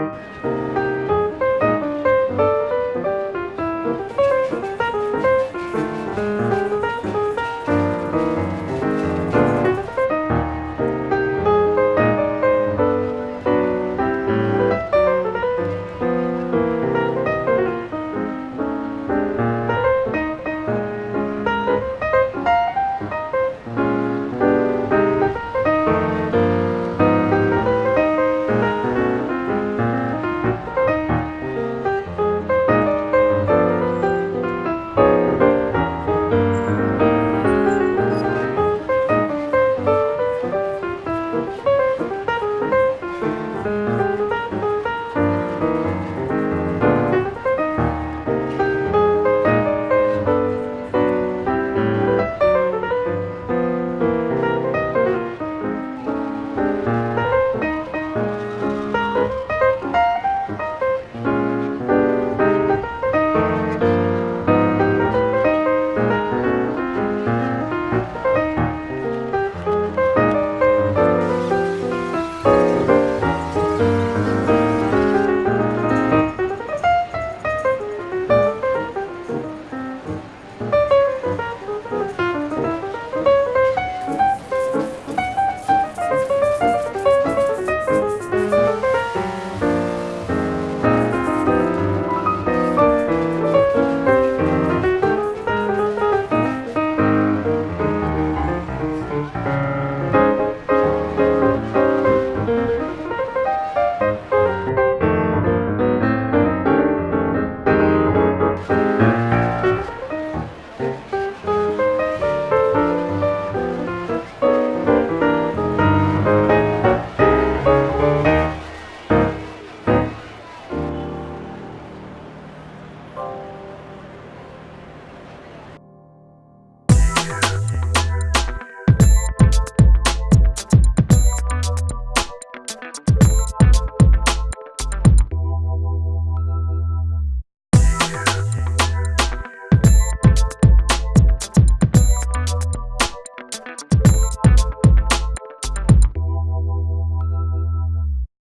Música